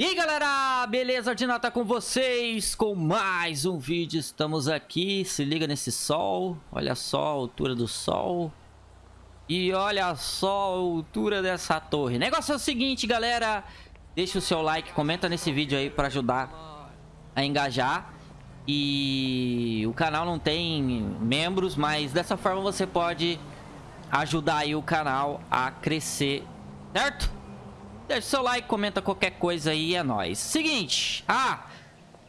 E aí galera, beleza? Ordinal tá com vocês? Com mais um vídeo, estamos aqui, se liga nesse sol, olha só a altura do sol. E olha só a altura dessa torre. Negócio é o seguinte galera, deixa o seu like, comenta nesse vídeo aí para ajudar a engajar. E o canal não tem membros, mas dessa forma você pode ajudar aí o canal a crescer, certo? Deixa seu like, comenta qualquer coisa aí, é nóis. Seguinte, ah,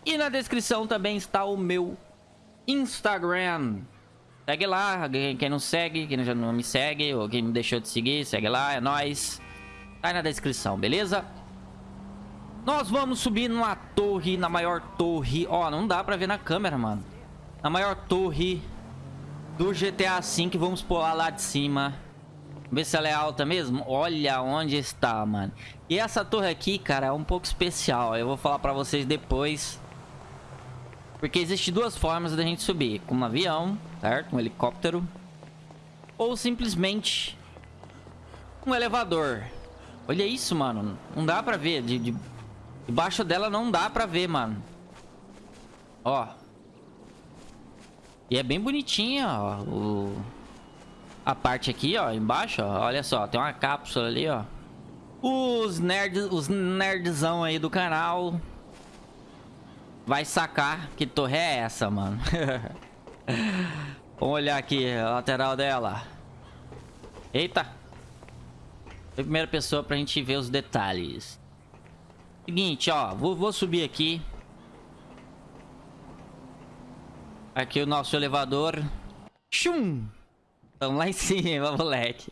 e na descrição também está o meu Instagram. Segue lá, quem não segue, quem já não me segue, ou quem me deixou de seguir, segue lá, é nóis. Tá aí na descrição, beleza? Nós vamos subir numa torre, na maior torre. Ó, não dá pra ver na câmera, mano. Na maior torre do GTA V, vamos pular lá de cima. Ver se ela é alta mesmo. Olha onde está, mano. E essa torre aqui, cara, é um pouco especial. Eu vou falar pra vocês depois. Porque existe duas formas da gente subir. Com um avião, certo? Um helicóptero. Ou simplesmente um elevador. Olha isso, mano. Não dá pra ver. De, de... Debaixo dela não dá pra ver, mano. Ó. E é bem bonitinha, ó. O a parte aqui, ó, embaixo, ó. Olha só, tem uma cápsula ali, ó. Os nerds, os nerdzão aí do canal vai sacar que torre é essa, mano. Vamos olhar aqui a lateral dela. Eita. Foi primeira pessoa pra gente ver os detalhes. Seguinte, ó. Vou, vou subir aqui. Aqui o nosso elevador. Chum! Tamo lá em cima, moleque.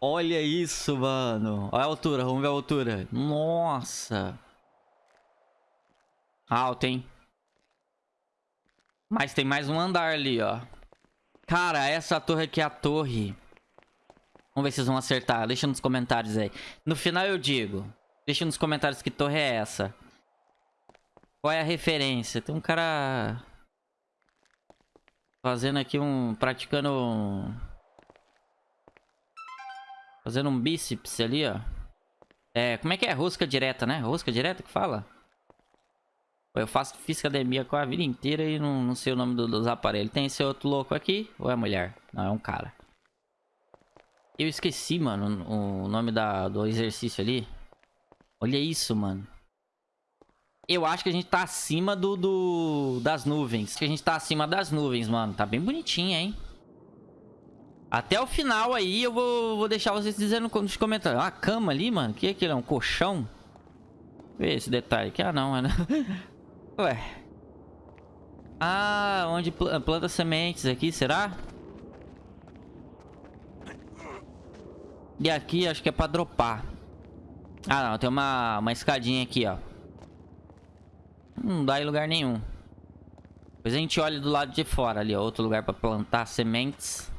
Olha isso, mano. Olha a altura, vamos ver a altura. Nossa. Alto, hein? Mas tem mais um andar ali, ó. Cara, essa torre aqui é a torre. Vamos ver se vocês vão acertar. Deixa nos comentários aí. No final eu digo. Deixa nos comentários que torre é essa. Qual é a referência? Tem um cara... Fazendo aqui um... Praticando um... Fazendo um bíceps ali, ó. É, como é que é? Rosca direta, né? Rosca direta que fala? Eu faço, fiz academia com a vida inteira e não, não sei o nome do, dos aparelhos. Tem esse outro louco aqui? Ou é mulher? Não, é um cara. Eu esqueci, mano, o nome da, do exercício ali. Olha isso, mano eu acho que a gente tá acima do, do das nuvens. Que a gente tá acima das nuvens, mano. Tá bem bonitinha, hein? Até o final aí eu vou, vou deixar vocês dizendo nos comentários. Ah, cama ali, mano. O que é aquilo? É um colchão? Vê esse detalhe aqui. Ah, não, mano. Ué. Ah, onde pl planta sementes aqui, será? E aqui acho que é pra dropar. Ah, não. Tem uma, uma escadinha aqui, ó. Não dá em lugar nenhum. Depois a gente olha do lado de fora ali, ó. Outro lugar pra plantar sementes.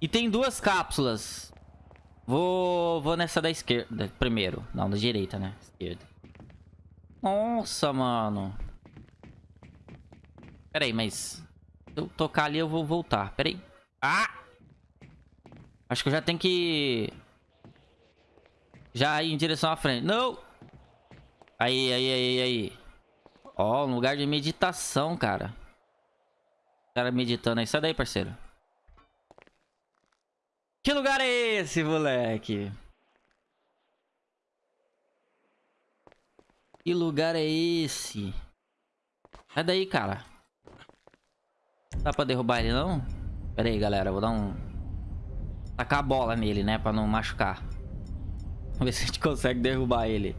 E tem duas cápsulas. Vou, vou nessa da esquerda primeiro. Não, da direita, né? Esquerda. Nossa, mano. Pera aí, mas... Se eu tocar ali, eu vou voltar. Pera aí. Ah! Acho que eu já tenho que... Já ir em direção à frente. Não! Aí, aí, aí, aí. Ó, um lugar de meditação, cara. O cara meditando aí. Sai daí, parceiro. Que lugar é esse, moleque? Que lugar é esse? Sai daí, cara. Dá pra derrubar ele, não? Pera aí, galera. Vou dar um... Tacar a bola nele, né? Pra não machucar. Vamos ver se a gente consegue derrubar ele.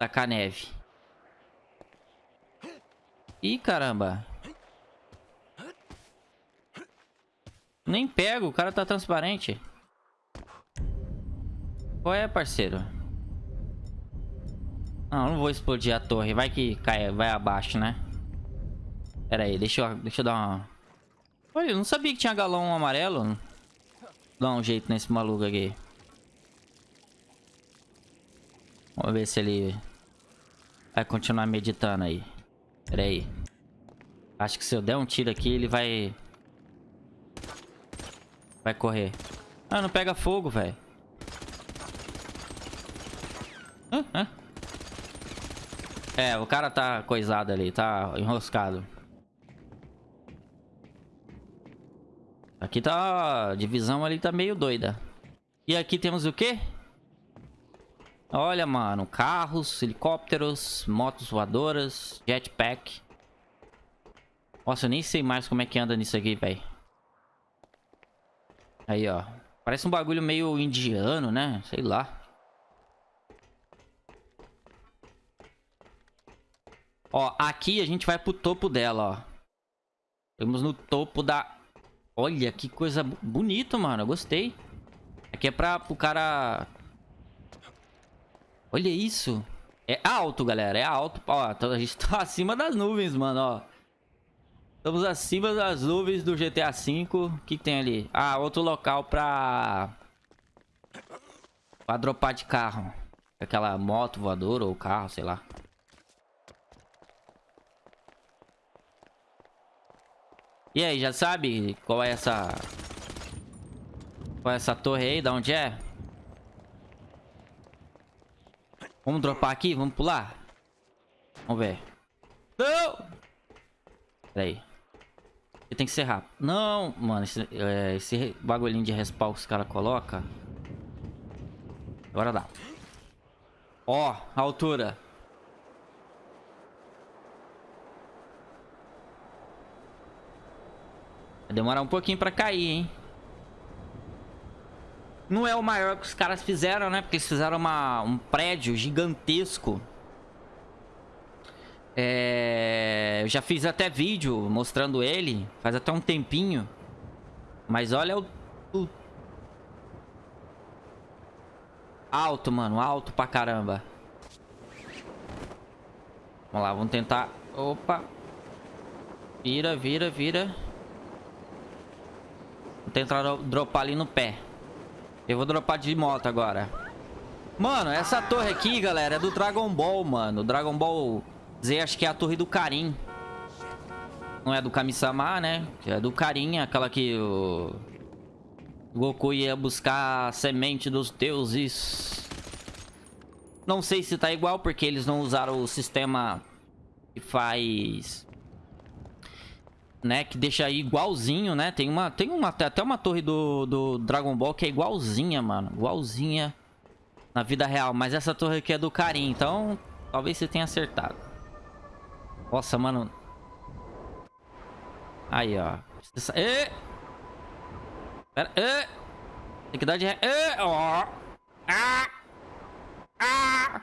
Tacar neve. Ih, caramba. Nem pego, o cara tá transparente. Qual é, parceiro? Não, não vou explodir a torre. Vai que cai, vai abaixo, né? Pera aí, deixa eu, deixa eu dar uma... Olha, eu não sabia que tinha galão amarelo. Dá um jeito nesse maluco aqui. Vamos ver se ele Vai continuar meditando aí. Pera aí. Acho que se eu der um tiro aqui, ele vai... Vai correr. Ah, não pega fogo, velho. Ah, ah. É, o cara tá coisado ali, tá enroscado. Aqui tá... A divisão ali tá meio doida. E aqui temos o quê? Olha, mano. Carros, helicópteros, motos voadoras, jetpack. Nossa, eu nem sei mais como é que anda nisso aqui, velho. Aí, ó. Parece um bagulho meio indiano, né? Sei lá. Ó, aqui a gente vai pro topo dela, ó. Estamos no topo da... Olha, que coisa bonita, mano. Eu gostei. Aqui é pra o cara... Olha isso. É alto, galera. É alto. Ó, a gente tá acima das nuvens, mano, ó. Estamos acima das nuvens do GTA V. O que, que, tem ali? Ah, outro local pra... Pra dropar de carro. Aquela moto voadora ou carro, sei lá. E aí, já sabe qual é essa... Qual é essa torre aí? Da onde é? Vamos dropar aqui? Vamos pular? Vamos ver. Não! Pera aí. Tem que ser rápido. Não, mano. Esse, é, esse bagulhinho de respawn que os caras colocam. Agora dá. Ó, a altura. Vai demorar um pouquinho pra cair, hein? Não é o maior que os caras fizeram, né? Porque eles fizeram uma, um prédio gigantesco. É... Eu já fiz até vídeo mostrando ele. Faz até um tempinho. Mas olha o... o... Alto, mano. Alto pra caramba. Vamos lá, vamos tentar... Opa. Vira, vira, vira. Vou tentar dropar ali no pé. Eu vou dropar de moto agora. Mano, essa torre aqui, galera, é do Dragon Ball, mano. Dragon Ball Z, acho que é a torre do Karin. Não é do Kami-sama, né? É do Karin, aquela que o... Goku ia buscar a semente dos deuses. Não sei se tá igual, porque eles não usaram o sistema que faz... Né, que deixa aí igualzinho, né? Tem uma, tem uma, até uma torre do, do Dragon Ball que é igualzinha, mano. Igualzinha na vida real. Mas essa torre aqui é do Karin, então talvez você tenha acertado. Nossa, mano. Aí, ó. E... Pera. E... Tem que dar de... E... Ó. Ah. Ah.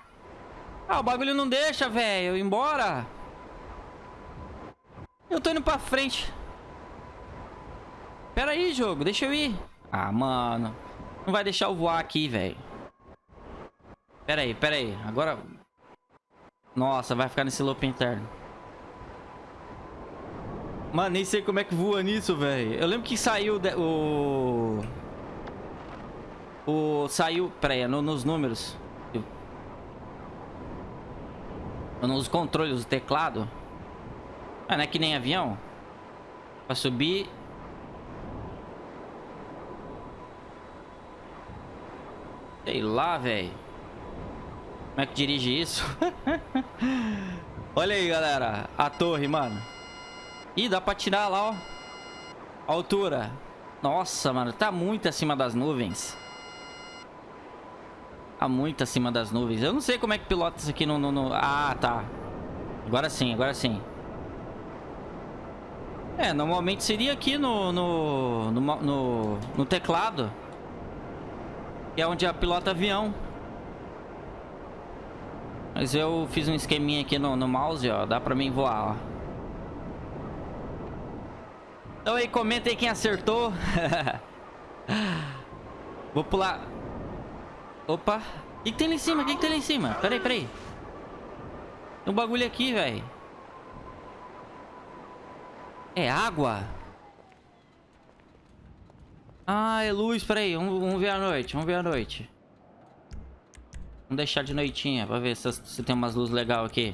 Ah, o bagulho não deixa, velho. Embora. Eu tô indo pra frente. Pera aí, jogo. Deixa eu ir. Ah, mano. Não vai deixar eu voar aqui, velho. Pera aí, pera aí. Agora... Nossa, vai ficar nesse loop interno. Mano, nem sei como é que voa nisso, velho. Eu lembro que saiu de, o... O... Saiu... Pera aí, no, nos números. Nos controles do teclado. Ah, não é que nem avião? Pra subir... Sei lá, velho. Como é que dirige isso? Olha aí, galera. A torre, mano. Ih, dá pra tirar lá, ó. A altura. Nossa, mano. Tá muito acima das nuvens. Tá muito acima das nuvens. Eu não sei como é que pilota isso aqui no... no, no... Ah, tá. Agora sim, agora sim. É, normalmente seria aqui no... No, no, no, no teclado. Que é onde a pilota avião. Mas eu fiz um esqueminha aqui no, no mouse, ó. Dá pra mim voar, ó. Então aí, comenta aí quem acertou. Vou pular. Opa. O que, que, tem lá em cima? O que, que, tem lá em cima? Peraí, peraí. Tem um bagulho aqui, velho. É água? Ah, é luz. Peraí, vamos, vamos ver a noite. Vamos ver a noite. Vamos deixar de noitinha pra ver se, se tem umas luzes legais aqui.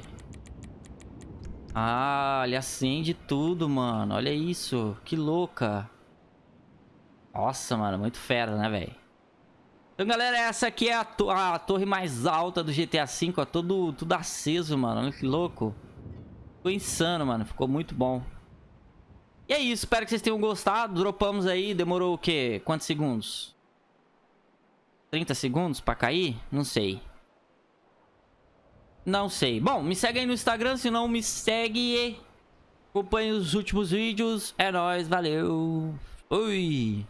Ah, ele acende tudo, mano. Olha isso. Que louca. Nossa, mano. Muito fera, né, velho? Então, galera, essa aqui é a, to a torre mais alta do GTA V, ó. Todo, tudo aceso, mano. Olha que louco. Ficou insano, mano. Ficou muito bom. E é isso. Espero que vocês tenham gostado. Dropamos aí. Demorou o quê? Quantos segundos? 30 segundos pra cair? Não sei. Não sei. Bom, me segue aí no Instagram. Se não, me segue. Acompanhe os últimos vídeos. É nóis. Valeu. Fui.